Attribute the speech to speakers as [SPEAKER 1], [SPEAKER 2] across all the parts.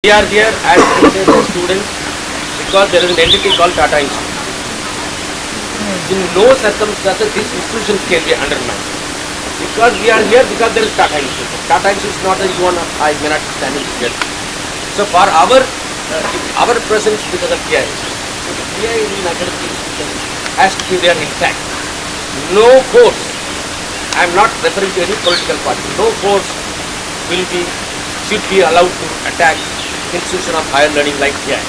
[SPEAKER 1] We are here as students because there is an entity called Tata Institute. In no circumstances this institution can be undermined. Because we are here because there is Tata Institute. Tata Institute is not a and I may not be standing here. So for our uh, our presence because of PI, so the PI in academic institution has to be there intact. No force, I am not referring to any political party, no force will be should be allowed to attack institution of higher learning like PI.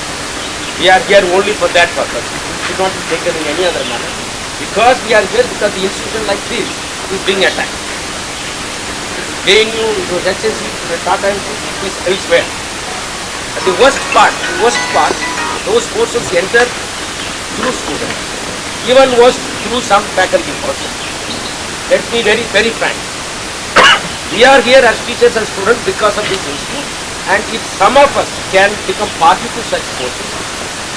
[SPEAKER 1] We are here only for that purpose. It should not be taken in any other manner. Because we are here because the institution like this is being attacked. JNU, it was HSC, the Tata Institute is elsewhere. And the worst part, the worst part, those forces enter through students. Even worse through some faculty also. Let me be very, very frank. We are here as teachers and students because of this institute and if some of us can become party to such forces,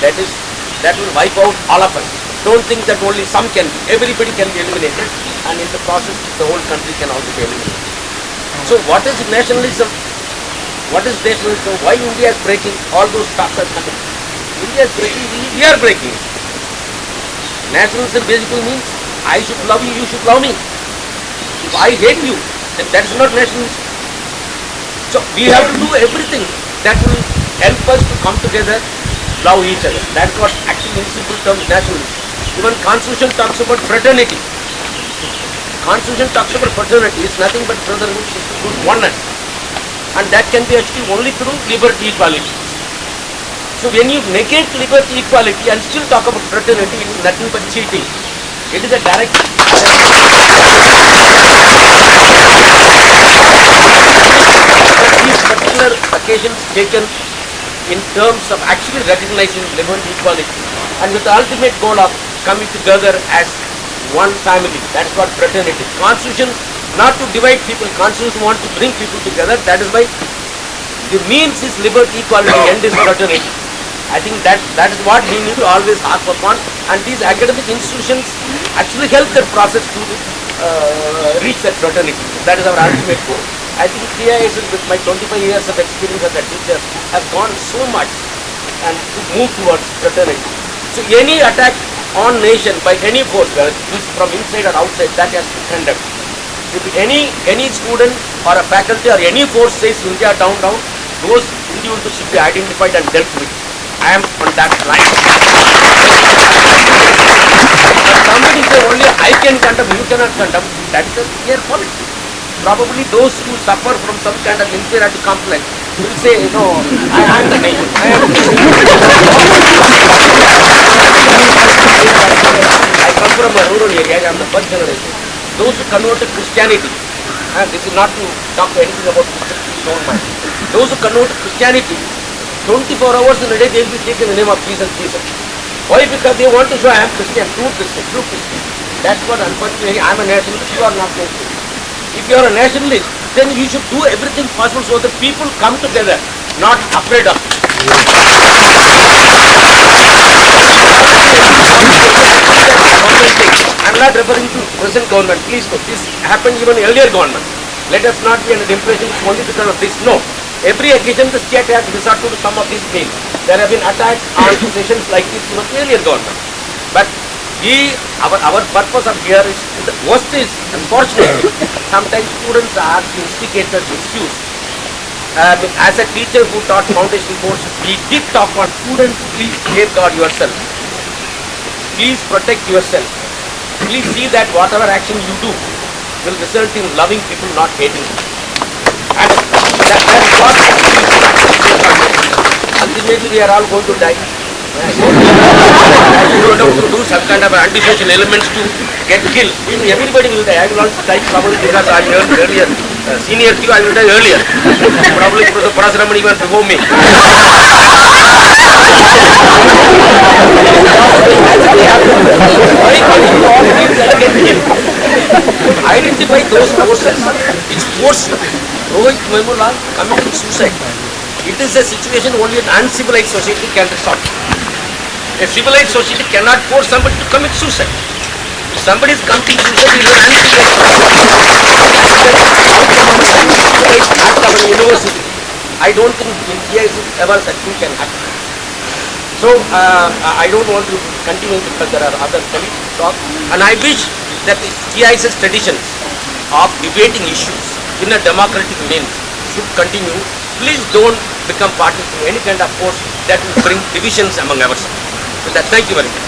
[SPEAKER 1] that is, that will wipe out all of us. Don't think that only some can be, everybody can be eliminated and in the process the whole country can also be eliminated. So what is nationalism? What is nationalism? Why India is breaking all those stocks are coming? India is breaking, we are breaking. Nationalism basically means I should love you, you should love me. If I hate you, then that is not nationalism. So we have to do everything that will help us to come together, love each other. That's what actually in simple terms nationalism. Even constitution talks about fraternity. Constitution talks about fraternity. It's nothing but brotherhood, sisterhood, oneness. And that can be achieved only through liberty, equality. So when you negate liberty, equality and still talk about fraternity, it is nothing but cheating. It is a direct these particular occasions taken in terms of actually recognizing liberty equality and with the ultimate goal of coming together as one family. That's what fraternity. Constitution not to divide people. Constitution wants to bring people together. That is why the means is liberty, equality, end is fraternity. I think that that is what we need to always harp upon and these academic institutions actually help that process to uh, reach that fraternity. That is our ultimate goal. I think TISS with my 25 years of experience as a teacher has gone so much and to move towards fraternity. So any attack on nation by any force, whether it is from inside or outside, that has to be condemned. If any any student or a faculty or any force says India down down, those individuals should be identified and dealt with. I am on that line. Somebody say only I can condemn, you cannot condemn, that is a clear politics. Probably those who suffer from some kind of inferiority complex will say, no, I am the nation. I come from a rural area, I am the first generation. Those who converted Christianity, and this is not to talk anything about don't mind. Those who converted Christianity, 24 hours in a day they will be taking the name of Jesus, Jesus. Why? Because they want to show I am Christian, true Christian, true Christian. That's what unfortunately I am a nationalist, you are not nationalist. If you are a nationalist, then you should do everything possible so that people come together, not afraid of. I'm not referring to present government, please no. This happened even earlier government. Let us not be under the impression it's only because of this. No. Every occasion the state has resorted to some of these means. There have been attacks on sessions like this even earlier government. We, our, our purpose of here is, the worst is, unfortunately, sometimes students are instigators, excuse. Uh, as a teacher who taught foundation course, we did talk on students, please safeguard yourself. Please protect yourself. Please see that whatever action you do will result in loving people, not hating. And that, that's what ultimately we are all going to die. You don't do some kind of antisocial elements to get killed. Everybody will die. I will also die probably because I am earlier. Uh, senior to you, I will die earlier. probably because Professor Parasuramani even before me. Identify those forces which force Rohit Memulal committing suicide. It is a situation only an uncivilized society can resolve. A civilized society cannot force somebody to commit suicide. If somebody is committing suicide, is uncivilized the university. I don't think in TISS ever that thing can happen. So uh, I don't want to continue because there are other colleagues to talk. And I wish that the TISS's tradition of debating issues in a democratic means should continue. Please don't become party to any kind of force that will bring divisions among ourselves. Thank you very much.